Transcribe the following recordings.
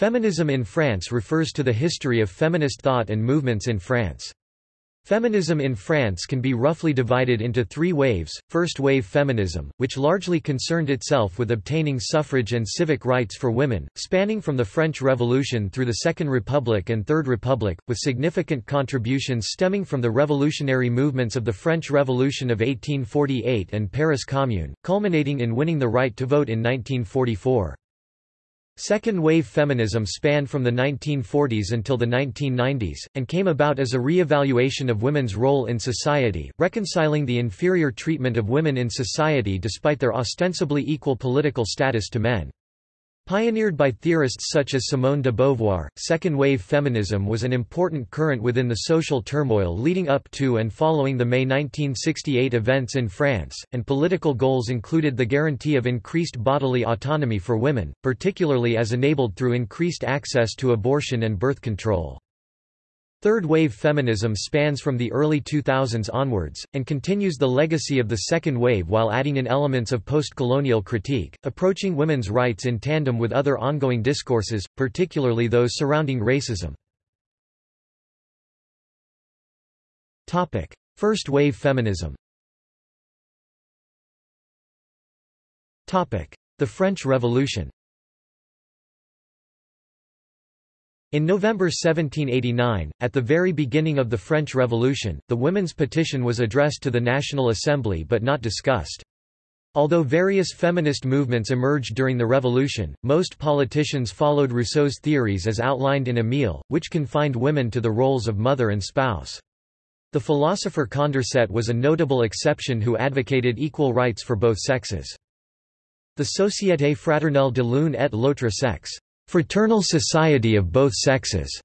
Feminism in France refers to the history of feminist thought and movements in France. Feminism in France can be roughly divided into three waves, first-wave feminism, which largely concerned itself with obtaining suffrage and civic rights for women, spanning from the French Revolution through the Second Republic and Third Republic, with significant contributions stemming from the revolutionary movements of the French Revolution of 1848 and Paris Commune, culminating in winning the right to vote in 1944. Second-wave feminism spanned from the 1940s until the 1990s, and came about as a re-evaluation of women's role in society, reconciling the inferior treatment of women in society despite their ostensibly equal political status to men. Pioneered by theorists such as Simone de Beauvoir, second-wave feminism was an important current within the social turmoil leading up to and following the May 1968 events in France, and political goals included the guarantee of increased bodily autonomy for women, particularly as enabled through increased access to abortion and birth control. Third-wave feminism spans from the early 2000s onwards, and continues the legacy of the second wave while adding in elements of post-colonial critique, approaching women's rights in tandem with other ongoing discourses, particularly those surrounding racism. First-wave feminism The French Revolution In November 1789, at the very beginning of the French Revolution, the women's petition was addressed to the National Assembly but not discussed. Although various feminist movements emerged during the Revolution, most politicians followed Rousseau's theories as outlined in Émile, which confined women to the roles of mother and spouse. The philosopher Condorcet was a notable exception who advocated equal rights for both sexes. The Société fraternelle de l'une et l'autre sexe Fraternal Society of Both Sexes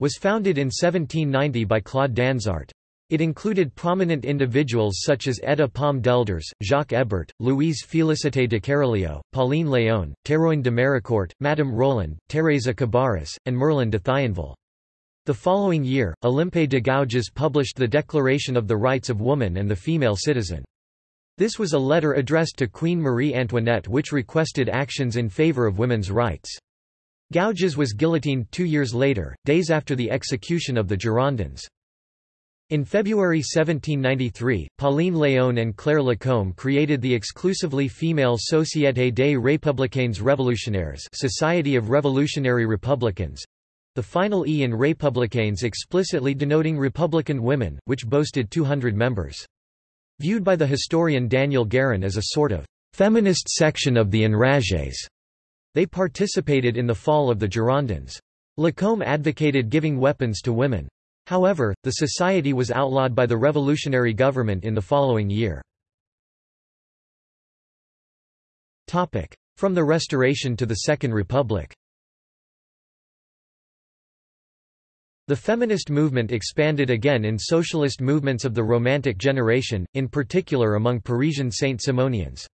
was founded in 1790 by Claude Dansard. It included prominent individuals such as Etta Palm d'Aelders, Jacques Hébert, Louise Félicité de Kéralio, Pauline Léon, Théroigne de Méricourt, Madame Roland, Thérèse Cabarrus, and Merlin de Thionville. The following year, Olympe de Gouges published the Declaration of the Rights of Woman and the Female Citizen. This was a letter addressed to Queen Marie Antoinette which requested actions in favor of women's rights. Gouges was guillotined two years later, days after the execution of the Girondins. In February 1793, Pauline Léon and Claire Lacombe created the exclusively female Société des Républicains Révolutionnaires Society of Revolutionary Republicans, the final E in Républicains explicitly denoting Republican women, which boasted 200 members. Viewed by the historian Daniel Guérin as a sort of feminist section of the Enragés, they participated in the fall of the Girondins. Lacombe advocated giving weapons to women. However, the society was outlawed by the revolutionary government in the following year. From the Restoration to the Second Republic The feminist movement expanded again in socialist movements of the Romantic generation, in particular among Parisian Saint-Simonians.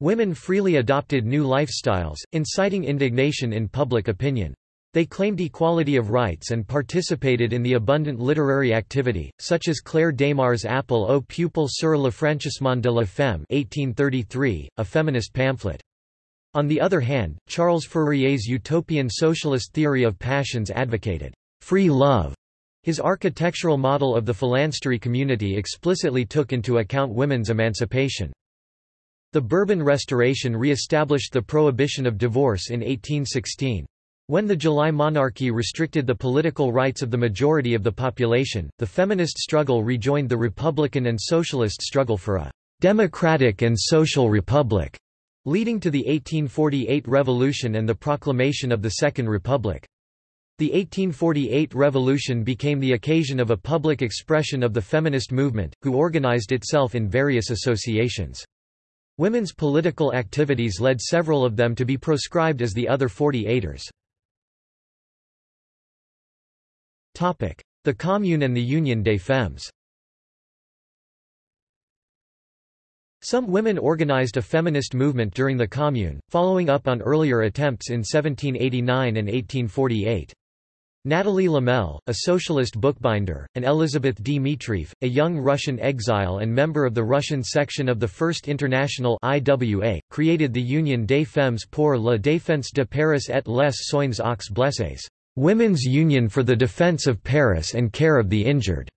Women freely adopted new lifestyles, inciting indignation in public opinion. They claimed equality of rights and participated in the abundant literary activity, such as Claire Démar's Appel au peuple sur l'affranchissement de la femme 1833, a feminist pamphlet. On the other hand, Charles Fourier's utopian socialist theory of passions advocated free love. His architectural model of the phalanstery community explicitly took into account women's emancipation. The Bourbon Restoration re-established the prohibition of divorce in 1816. When the July monarchy restricted the political rights of the majority of the population, the feminist struggle rejoined the Republican and Socialist struggle for a democratic and social republic, leading to the 1848 Revolution and the proclamation of the Second Republic. The 1848 Revolution became the occasion of a public expression of the feminist movement, who organized itself in various associations. Women's political activities led several of them to be proscribed as the other 48ers. The Commune and the Union des Femmes Some women organized a feminist movement during the Commune, following up on earlier attempts in 1789 and 1848. Natalie Lemel, a socialist bookbinder, and Elizabeth Dmitrieff, a young Russian exile and member of the Russian section of the First International IWA, created the Union des Femmes pour la défense de Paris et les soins aux blessés, Women's Union for the Defense of Paris and Care of the Injured,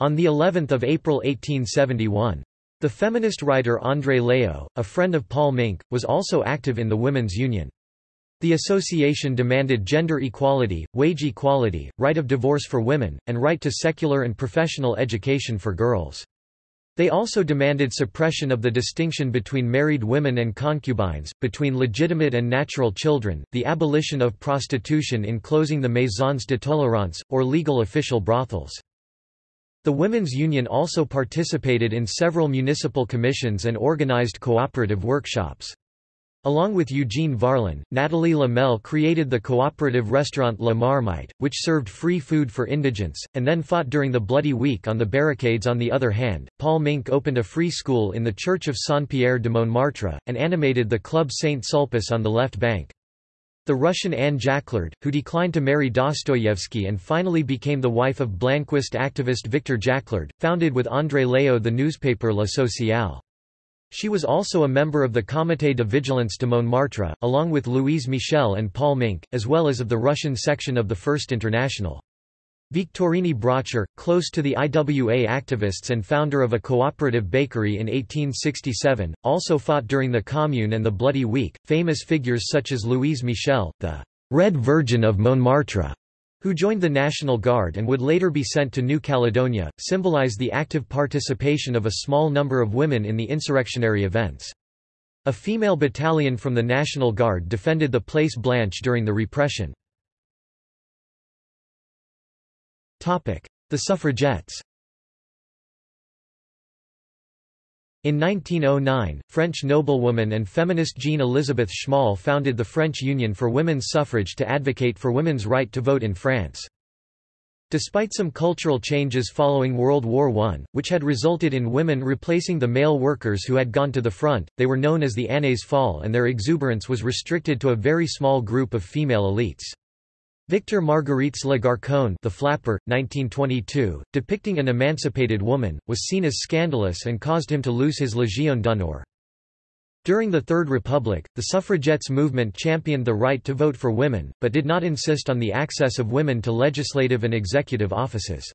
on the 11th of April 1871. The feminist writer André Leo, a friend of Paule Minck, was also active in the Women's Union. The association demanded gender equality, wage equality, right of divorce for women, and right to secular and professional education for girls. They also demanded suppression of the distinction between married women and concubines, between legitimate and natural children, the abolition of prostitution in closing the maisons de tolérance, or legal official brothels. The Women's Union also participated in several municipal commissions and organized cooperative workshops. Along with Eugene Varlin, Nathalie Lemel created the cooperative restaurant La Marmite, which served free food for indigents, and then fought during the Bloody Week on the barricades on the other hand, Paule Minck opened a free school in the Church of Saint-Pierre de Montmartre, and animated the Club Saint-Sulpice on the left bank. The Russian Anne Jaclard, who declined to marry Dostoyevsky and finally became the wife of Blanquist activist Victor Jaclard, founded with André Leo the newspaper La Sociale. She was also a member of the Comité de Vigilance de Montmartre, along with Louise Michel and Paule Minck, as well as of the Russian section of the First International. Victorine Brocher, close to the IWA activists and founder of a cooperative bakery in 1867, also fought during the Commune and the Bloody Week. Famous figures such as Louise Michel, the Red Virgin of Montmartre, who joined the National Guard and would later be sent to New Caledonia, symbolize the active participation of a small number of women in the insurrectionary events. A female battalion from the National Guard defended the Place Blanche during the repression. The suffragettes In 1909, French noblewoman and feminist Jean Elizabeth Schmahl founded the French Union for Women's Suffrage to advocate for women's right to vote in France. Despite some cultural changes following World War I, which had resulted in women replacing the male workers who had gone to the front, they were known as the Années folles and their exuberance was restricted to a very small group of female elites. Victor Margueritte's La Garçonne the Flapper, 1922, depicting an emancipated woman, was seen as scandalous and caused him to lose his Légion d'honneur. During the Third Republic, the suffragettes movement championed the right to vote for women, but did not insist on the access of women to legislative and executive offices.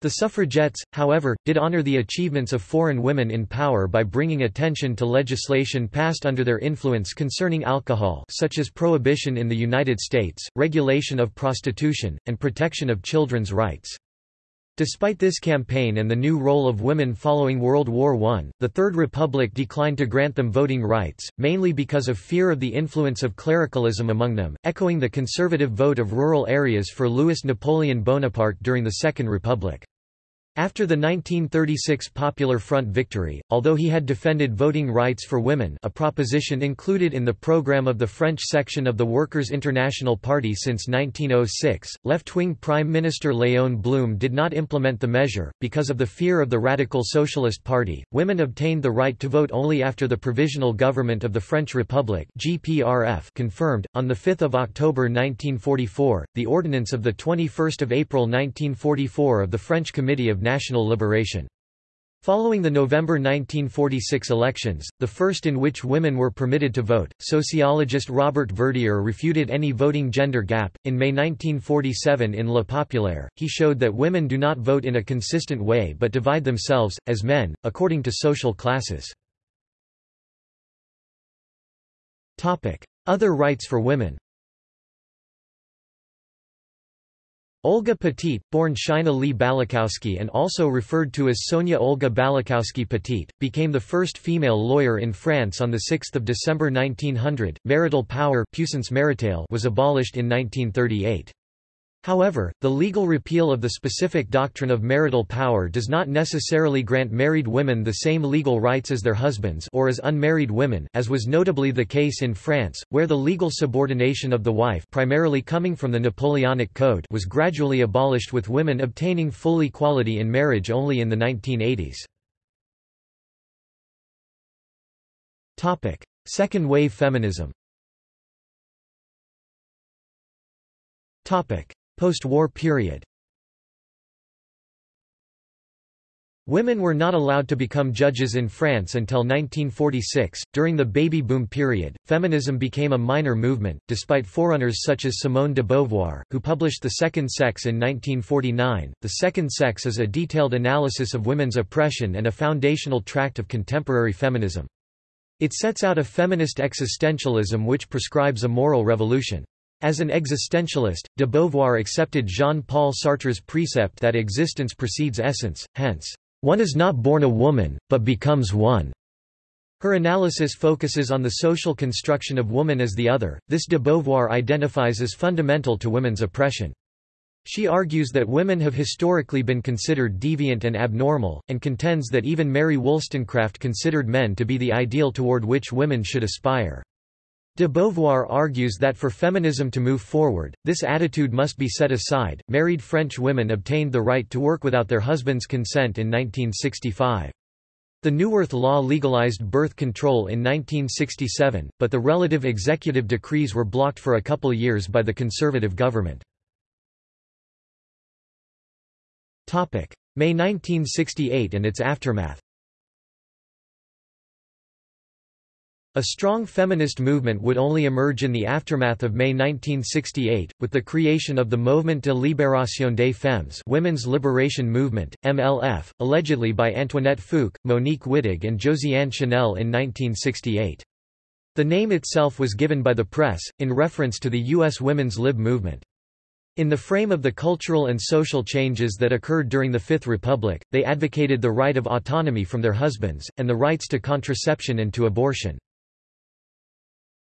The suffragettes, however, did honor the achievements of foreign women in power by bringing attention to legislation passed under their influence concerning alcohol such as prohibition in the United States, regulation of prostitution, and protection of children's rights. Despite this campaign and the new role of women following World War I, the Third Republic declined to grant them voting rights, mainly because of fear of the influence of clericalism among them, echoing the conservative vote of rural areas for Louis Napoleon Bonaparte during the Second Republic. After the 1936 Popular Front victory, although he had defended voting rights for women a proposition included in the program of the French section of the Workers' International Party since 1906, left-wing Prime Minister Léon Blum did not implement the measure. Because of the fear of the Radical Socialist Party, women obtained the right to vote only after the Provisional Government of the French Republic GPRF confirmed, on 5 October 1944, the ordinance of 21 April 1944 of the French Committee of national liberation. Following the November 1946 elections, the first in which women were permitted to vote, sociologist Robert Verdier refuted any voting gender gap. In May 1947 in Le Populaire, he showed that women do not vote in a consistent way but divide themselves, as men, according to social classes. Other rights for women Olga Petit, born Shina Lee Balachowsky and also referred to as Sonia Olga Balachowsky Petit, became the first female lawyer in France on 6 December 1900. Marital power was abolished in 1938. However, the legal repeal of the specific doctrine of marital power does not necessarily grant married women the same legal rights as their husbands or as unmarried women as was notably the case in France, where the legal subordination of the wife primarily coming from the Napoleonic Code was gradually abolished with women obtaining full equality in marriage only in the 1980s. Second wave feminism Post-war period Women were not allowed to become judges in France until 1946. During the baby boom period, feminism became a minor movement, despite forerunners such as Simone de Beauvoir, who published The Second Sex in 1949. The Second Sex is a detailed analysis of women's oppression and a foundational tract of contemporary feminism. It sets out a feminist existentialism which prescribes a moral revolution. As an existentialist, de Beauvoir accepted Jean-Paul Sartre's precept that existence precedes essence, hence, one is not born a woman, but becomes one. Her analysis focuses on the social construction of woman as the other, this de Beauvoir identifies as fundamental to women's oppression. She argues that women have historically been considered deviant and abnormal, and contends that even Mary Wollstonecraft considered men to be the ideal toward which women should aspire. De Beauvoir argues that for feminism to move forward, this attitude must be set aside. Married French women obtained the right to work without their husband's consent in 1965. The Neuwirth Law legalized birth control in 1967, but the relative executive decrees were blocked for a couple years by the conservative government. May 1968 and its aftermath A strong feminist movement would only emerge in the aftermath of May 1968, with the creation of the Mouvement de Libération des Femmes Women's Liberation Movement, MLF, allegedly by Antoinette Fouque, Monique Wittig and Josiane Chanel in 1968. The name itself was given by the press, in reference to the U.S. women's lib movement. In the frame of the cultural and social changes that occurred during the Fifth Republic, they advocated the right of autonomy from their husbands, and the rights to contraception and to abortion.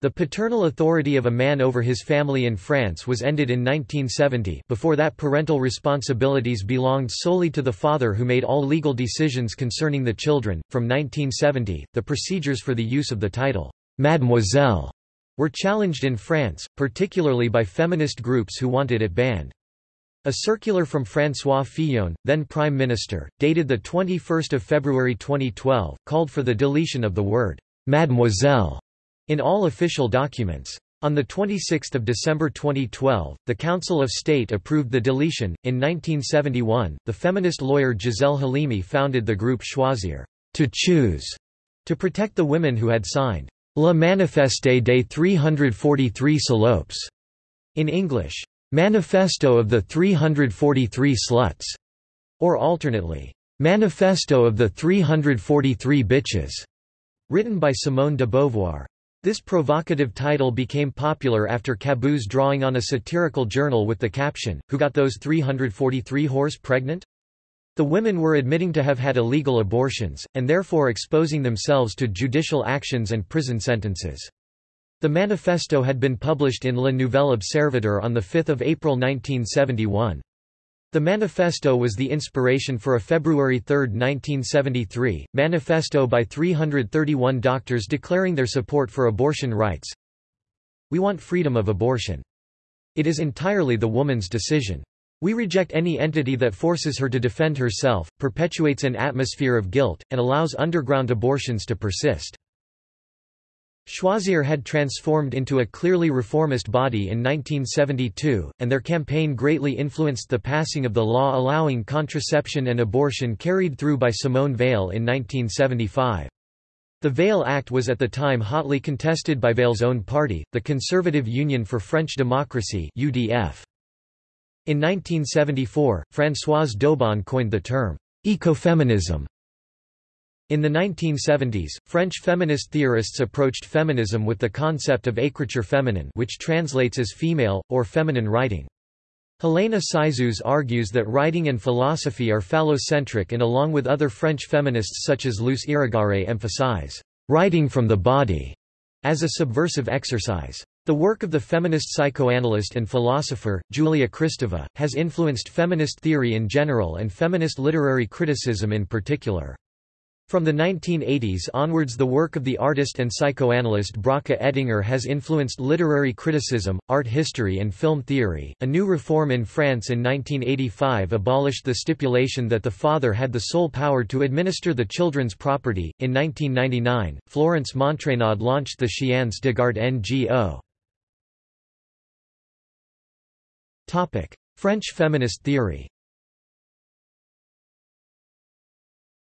The paternal authority of a man over his family in France was ended in 1970 before that parental responsibilities belonged solely to the father who made all legal decisions concerning the children. From 1970, the procedures for the use of the title, Mademoiselle, were challenged in France, particularly by feminist groups who wanted it banned. A circular from François Fillon, then Prime Minister, dated 21 February 2012, called for the deletion of the word, Mademoiselle in all official documents. On 26 December 2012, the Council of State approved the deletion. In 1971, the feminist lawyer Gisèle Halimi founded the group Choisir to choose, to protect the women who had signed La Manifeste des 343 Salopes, in English, Manifesto of the 343 Sluts, or alternately, Manifesto of the 343 Bitches, written by Simone de Beauvoir. This provocative title became popular after Cabu's drawing on a satirical journal with the caption, Who got those 343 horse pregnant? The women were admitting to have had illegal abortions, and therefore exposing themselves to judicial actions and prison sentences. The manifesto had been published in Le Nouvel Observateur on 5 April 1971. The manifesto was the inspiration for a February 3, 1973, manifesto by 331 doctors declaring their support for abortion rights. We want freedom of abortion. It is entirely the woman's decision. We reject any entity that forces her to defend herself, perpetuates an atmosphere of guilt, and allows underground abortions to persist. Choisir had transformed into a clearly reformist body in 1972, and their campaign greatly influenced the passing of the law allowing contraception and abortion carried through by Simone Veil in 1975. The Veil Act was at the time hotly contested by Veil's own party, the Conservative Union for French Democracy UDF. In 1974, Françoise d'Eaubonne coined the term, ecofeminism, in the 1970s, French feminist theorists approached feminism with the concept of écriture féminine which translates as female, or feminine writing. Helena Cixous argues that writing and philosophy are phallocentric and along with other French feminists such as Luce Irigaray emphasize, "...writing from the body", as a subversive exercise. The work of the feminist psychoanalyst and philosopher, Julia Kristeva, has influenced feminist theory in general and feminist literary criticism in particular. From the 1980s onwards the work of the artist and psychoanalyst Bracha Ettinger has influenced literary criticism, art history and film theory. A new reform in France in 1985 abolished the stipulation that the father had the sole power to administer the children's property. In 1999, Florence Montreynaud launched the Chiens de Garde NGO. Topic: French feminist theory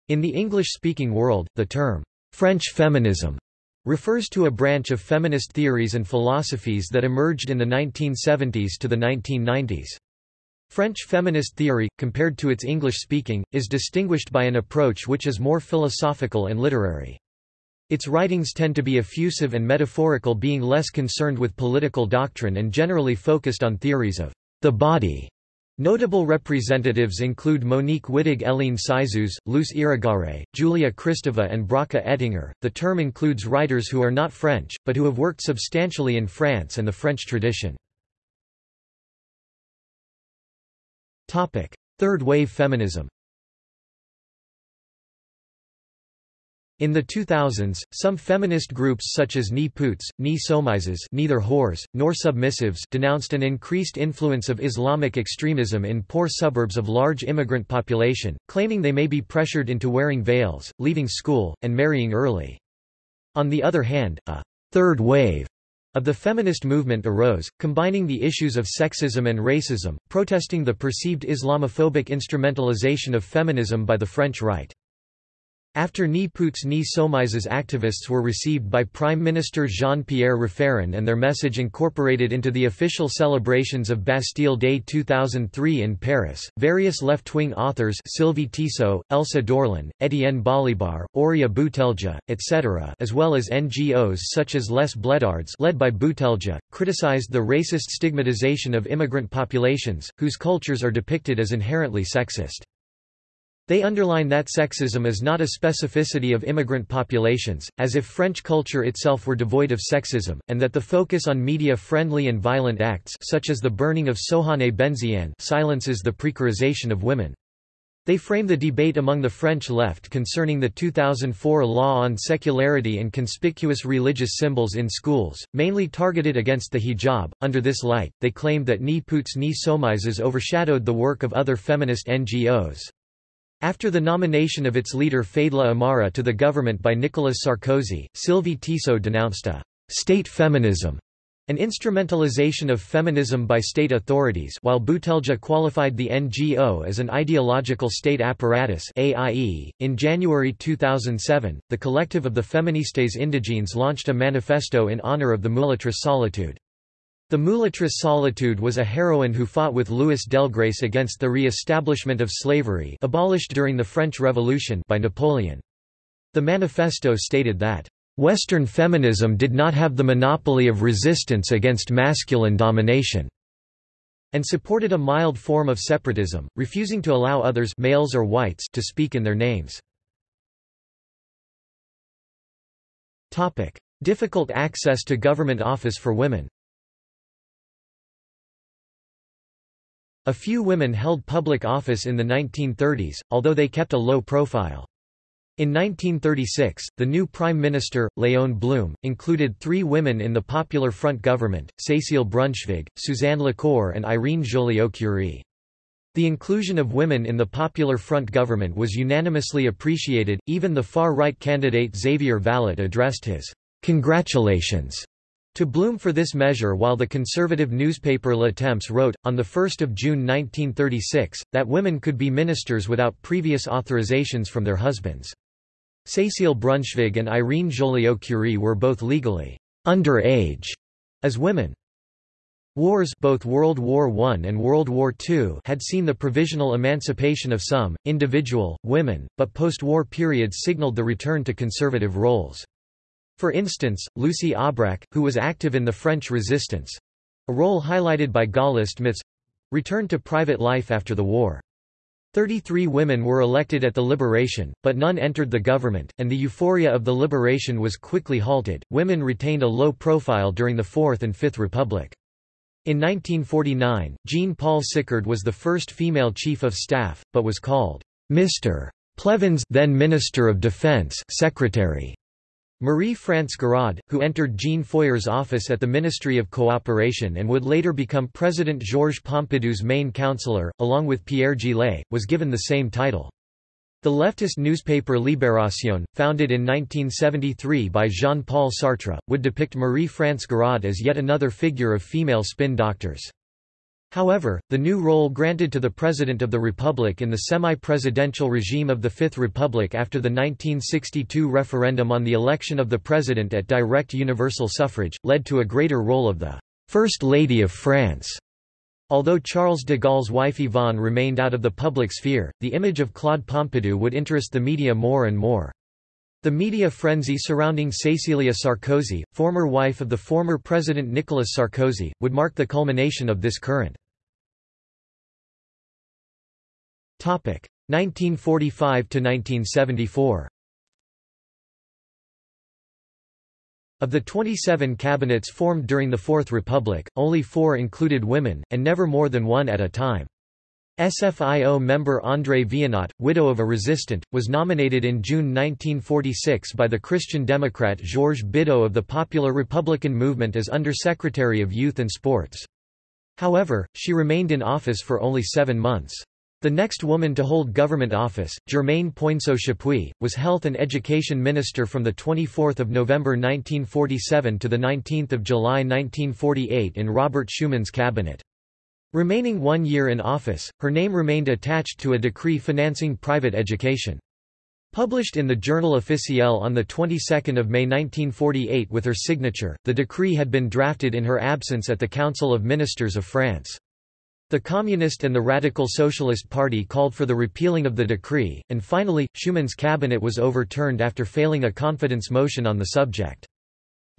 In the English-speaking world, the term, French feminism, refers to a branch of feminist theories and philosophies that emerged in the 1970s to the 1990s. French feminist theory, compared to its English-speaking, is distinguished by an approach which is more philosophical and literary. Its writings tend to be effusive and metaphorical being less concerned with political doctrine and generally focused on theories of the body. Notable representatives include Monique Wittig Hélène Cixous, Luce Irigaray, Julia Kristeva and Bracha Ettinger. The term includes writers who are not French, but who have worked substantially in France and the French tradition. Third wave feminism In the 2000s, some feminist groups such as Ni Putes, Ni Soumises neither whores, nor submissives denounced an increased influence of Islamic extremism in poor suburbs of large immigrant population, claiming they may be pressured into wearing veils, leaving school, and marrying early. On the other hand, a third wave of the feminist movement arose, combining the issues of sexism and racism, protesting the perceived Islamophobic instrumentalization of feminism by the French right. After Ni Putes Ni Soumises activists were received by Prime Minister Jean-Pierre Raffarin and their message incorporated into the official celebrations of Bastille Day 2003 in Paris, various left-wing authors Sylvie Tissot, Elsa Dorlin, Étienne Balibar, Houria Bouteldja, etc. as well as NGOs such as Les Bledards led by Bouteldja, criticized the racist stigmatization of immigrant populations, whose cultures are depicted as inherently sexist. They underline that sexism is not a specificity of immigrant populations, as if French culture itself were devoid of sexism, and that the focus on media-friendly and violent acts such as the burning of Sohane Benziane silences the precarization of women. They frame the debate among the French left concerning the 2004 law on secularity and conspicuous religious symbols in schools, mainly targeted against the hijab. Under this light, they claimed that Ni Putes Ni Soumises overshadowed the work of other feminist NGOs. After the nomination of its leader Fadela Amara to the government by Nicolas Sarkozy, Sylvie Tissot denounced a «state feminism» an instrumentalization of feminism by state authorities while Bouteldja qualified the NGO as an ideological state apparatus AIE. .In January 2007, the collective of the Feministes Indigènes launched a manifesto in honor of the Mulâtresse Solitude. The Mulâtresse Solitude was a heroine who fought with Louis Delgrès against the re-establishment of slavery abolished during the French Revolution by Napoleon. The manifesto stated that, "...Western feminism did not have the monopoly of resistance against masculine domination." and supported a mild form of separatism, refusing to allow others males or whites to speak in their names. Difficult access to government office for women A few women held public office in the 1930s, although they kept a low profile. In 1936, the new Prime Minister, Léon Blum, included three women in the Popular Front government, Cécile Brunschvicg, Suzanne Lacore and Irene Joliot-Curie. The inclusion of women in the Popular Front government was unanimously appreciated, even the far-right candidate Xavier Vallat addressed his «congratulations» To Blum for this measure while the conservative newspaper Le Temps wrote, on 1 June 1936, that women could be ministers without previous authorizations from their husbands. Cécile Brunschvicg and Irene Joliot-Curie were both legally under age as women. Wars both World War I and World War II had seen the provisional emancipation of some, individual, women, but post-war periods signaled the return to conservative roles. For instance, Lucie Aubrac, who was active in the French resistance—a role highlighted by Gaullist myths—returned to private life after the war. Thirty-three women were elected at the liberation, but none entered the government, and the euphoria of the liberation was quickly halted. Women retained a low profile during the Fourth and Fifth Republic. In 1949, Jean-Paul Sicard was the first female chief of staff, but was called Mr. Pleven's then Minister of Defense secretary. Marie-France Garaud, who entered Jean Foyer's office at the Ministry of Cooperation and would later become President Georges Pompidou's main counselor, along with Pierre Juillet, was given the same title. The leftist newspaper Libération, founded in 1973 by Jean-Paul Sartre, would depict Marie-France Garaud as yet another figure of female spin doctors. However, the new role granted to the President of the Republic in the semi-presidential regime of the Fifth Republic after the 1962 referendum on the election of the President at direct universal suffrage, led to a greater role of the First Lady of France. Although Charles de Gaulle's wife Yvonne remained out of the public sphere, the image of Claude Pompidou would interest the media more and more. The media frenzy surrounding Cécilia Sarkozy, former wife of the former President Nicolas Sarkozy, would mark the culmination of this current. 1945–1974 Of the 27 cabinets formed during the Fourth Republic, only four included women, and never more than one at a time. SFIO member André Viénot, widow of a resistant, was nominated in June 1946 by the Christian Democrat Georges Bidault of the Popular Republican Movement as Undersecretary of Youth and Sports. However, she remained in office for only seven months. The next woman to hold government office, Germaine Poinso Chapuis, was Health and Education Minister from 24 November 1947 to 19 July 1948 in Robert Schuman's cabinet. Remaining one year in office, her name remained attached to a decree financing private education. Published in the Journal officiel on the 22nd of May 1948 with her signature, the decree had been drafted in her absence at the Council of Ministers of France. The Communist and the Radical Socialist Party called for the repealing of the decree, and finally, Schuman's cabinet was overturned after failing a confidence motion on the subject.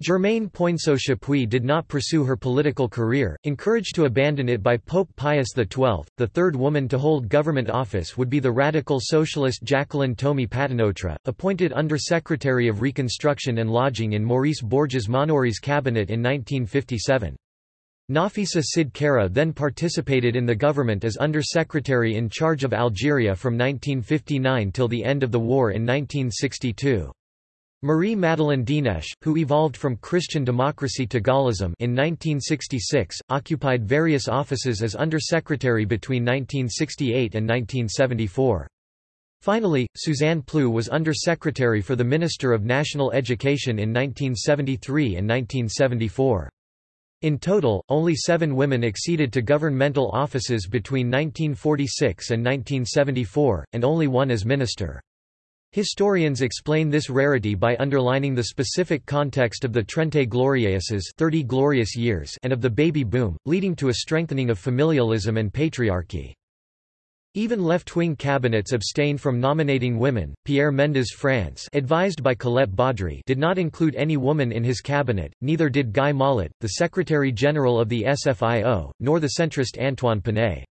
Germaine Poinso Chapuis did not pursue her political career, encouraged to abandon it by Pope Pius XII. The third woman to hold government office would be the radical socialist Jacqueline Thomé Patenôtre, appointed Under-Secretary of Reconstruction and Lodging in Maurice Bourgès-Maunoury's cabinet in 1957. Nafissa Sid Cara then participated in the government as Under-Secretary in charge of Algeria from 1959 till the end of the war in 1962. Marie-Madeleine Dienesch, who evolved from Christian democracy to Gaullism in 1966, occupied various offices as Undersecretary between 1968 and 1974. Finally, Suzanne Ploux was Undersecretary for the Minister of National Education in 1973 and 1974. In total, only seven women acceded to governmental offices between 1946 and 1974, and only one as minister. Historians explain this rarity by underlining the specific context of the Trente Glorieuses 30 glorious years and of the baby boom, leading to a strengthening of familialism and patriarchy. Even left-wing cabinets abstained from nominating women. Pierre Mendès France, advised by Colette Baudry, did not include any woman in his cabinet. Neither did Guy Mollet, the Secretary General of the SFIO, nor the centrist Antoine Pinay.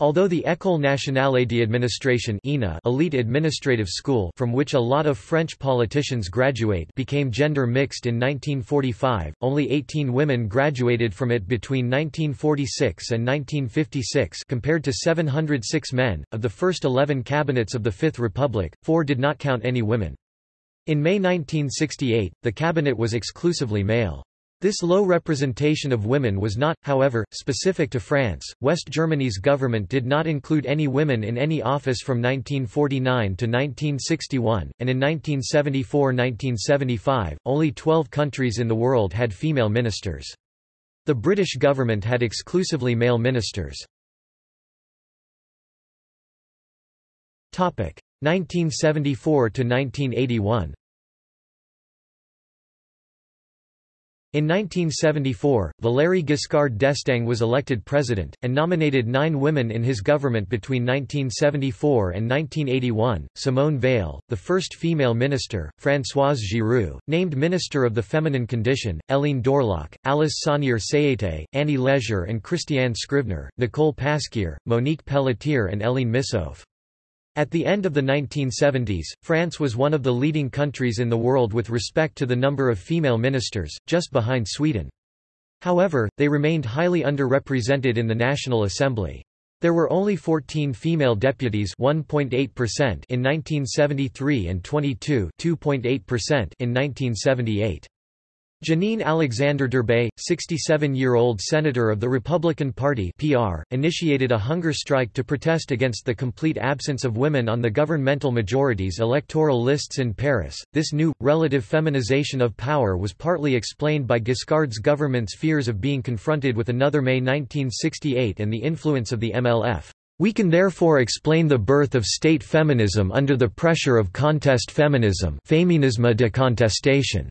Although the École nationale d'administration elite administrative school from which a lot of French politicians graduate became gender mixed in 1945, only 18 women graduated from it between 1946 and 1956 compared to 706 men. Of the first 11 cabinets of the Fifth Republic, four did not count any women. In May 1968, the cabinet was exclusively male. This low representation of women was not, however, specific to France. West Germany's government did not include any women in any office from 1949 to 1961, and in 1974-1975, only 12 countries in the world had female ministers. The British government had exclusively male ministers. 1974 to 1981 In 1974, Valéry Giscard d'Estaing was elected president, and nominated nine women in his government between 1974 and 1981, Simone Veil, the first female minister, Françoise Giroud, named Minister of the Feminine Condition, Hélène Dorlhac, Alice Saunier-Seïté, Annie Leger and Christiane Scrivener, Nicole Pasquier, Monique Pelletier and Eline Missoffe. At the end of the 1970s, France was one of the leading countries in the world with respect to the number of female ministers, just behind Sweden. However, they remained highly underrepresented in the National Assembly. There were only 14 female deputies 1.8% in 1973 and 22 2.8% in 1978. Janine Alexander Debray, 67-year-old senator of the Republican Party (PR), initiated a hunger strike to protest against the complete absence of women on the governmental majority's electoral lists in Paris. This new relative feminization of power was partly explained by Giscard's government's fears of being confronted with another May 1968 and the influence of the MLF. We can therefore explain the birth of state feminism under the pressure of contest feminism, féminisme de contestation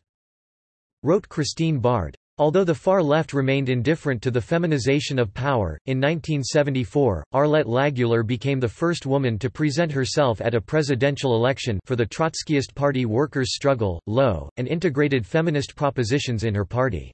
wrote Christine Bard. Although the far left remained indifferent to the feminization of power, in 1974, Arlette Laguiller became the first woman to present herself at a presidential election for the Trotskyist Party Workers' Struggle, LO, and integrated feminist propositions in her party.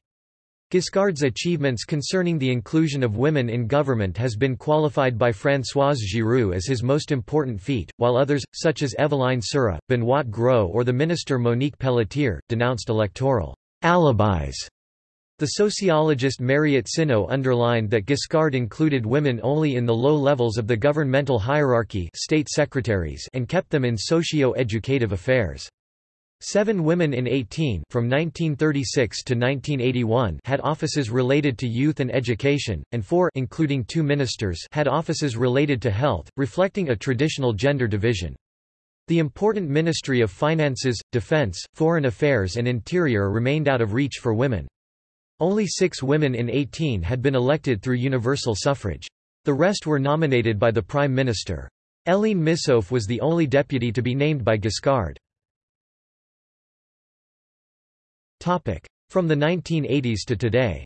Giscard's achievements concerning the inclusion of women in government has been qualified by Françoise Giroud as his most important feat, while others, such as Evelyne Serra, Benoîte Groult or the minister Monique Pelletier, denounced electoral alibis. The sociologist Mariette Sineau underlined that Giscard included women only in the low levels of the governmental hierarchy state secretaries and kept them in socio-educative affairs. Seven women in 18 from 1936 to 1981 had offices related to youth and education, and four including two ministers had offices related to health, reflecting a traditional gender division. The important Ministry of Finances, Defense, Foreign Affairs and Interior remained out of reach for women. Only six women in 18 had been elected through universal suffrage. The rest were nominated by the Prime Minister. Hélène Missoffe was the only deputy to be named by Giscard. From the 1980s to today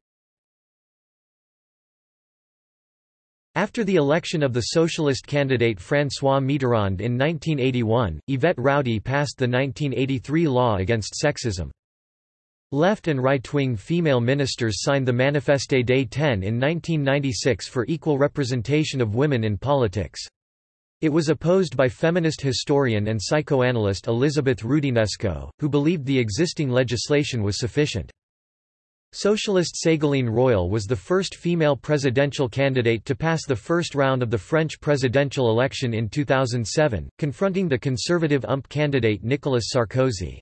After the election of the socialist candidate François Mitterrand in 1981, Yvette Roudy passed the 1983 law against sexism. Left and right-wing female ministers signed the Manifeste des 10 in 1996 for equal representation of women in politics. It was opposed by feminist historian and psychoanalyst Elizabeth Roudinesco, who believed the existing legislation was sufficient. Socialist Ségolène Royal was the first female presidential candidate to pass the first round of the French presidential election in 2007, confronting the conservative UMP candidate Nicolas Sarkozy.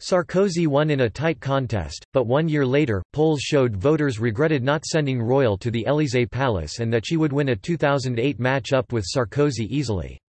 Sarkozy won in a tight contest, but one year later, polls showed voters regretted not sending Royal to the Élysée Palace and that she would win a 2008 match-up with Sarkozy easily.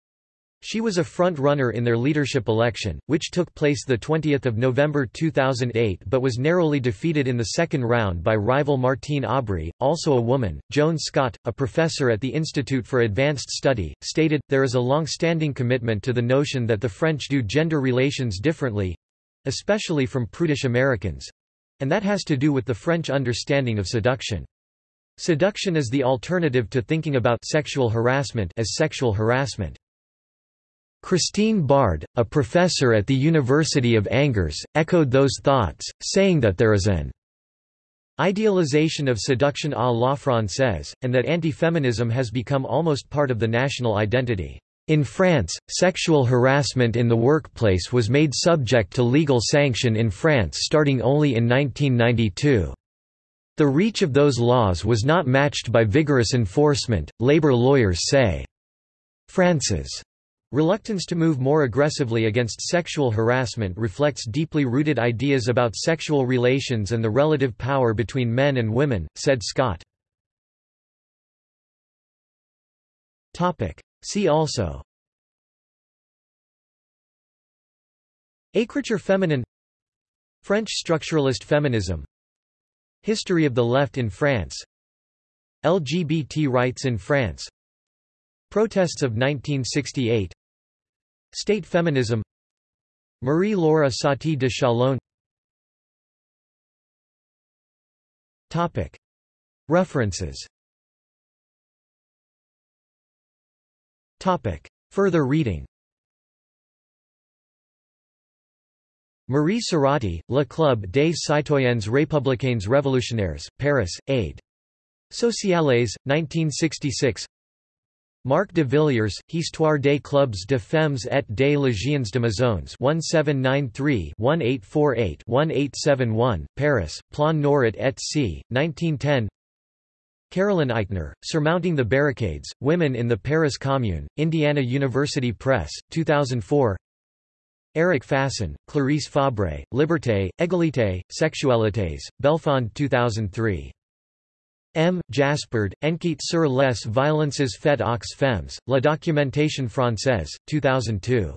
She was a front-runner in their leadership election, which took place 20 November 2008 but was narrowly defeated in the second round by rival Martine Aubry, also a woman. Joan Scott, a professor at the Institute for Advanced Study, stated, there is a long-standing commitment to the notion that the French do gender relations differently—especially from prudish Americans—and that has to do with the French understanding of seduction. Seduction is the alternative to thinking about sexual harassment as sexual harassment. Christine Bard, a professor at the University of Angers, echoed those thoughts, saying that there is an idealization of seduction à la française, and that anti-feminism has become almost part of the national identity. In France, sexual harassment in the workplace was made subject to legal sanction in France starting only in 1992. The reach of those laws was not matched by vigorous enforcement, labor lawyers say. France's Reluctance to move more aggressively against sexual harassment reflects deeply rooted ideas about sexual relations and the relative power between men and women, said Scott. See also. Écriture féminine. French structuralist feminism. History of the left in France. LGBT rights in France. Protests of 1968 State feminism. Marie-Laure Satie de Chalon. References. Further reading. Marie Cerati, Le Club des citoyens républicains révolutionnaires, Paris, Aide. Sociales, 1966 Marc de Villiers, Histoire des clubs de femmes et des légions de maisons 1793-1848-1871, Paris, Plon-Nourrit et c. 1910 Carolyn Eichner, Surmounting the Barricades, Women in the Paris Commune, Indiana University Press, 2004 Eric Fassin, Clarisse Fabre, Liberté, Égalité, Sexualités, Belfond 2003. M. Jaspard, Enquête sur les violences faites aux femmes, La documentation française, 2002.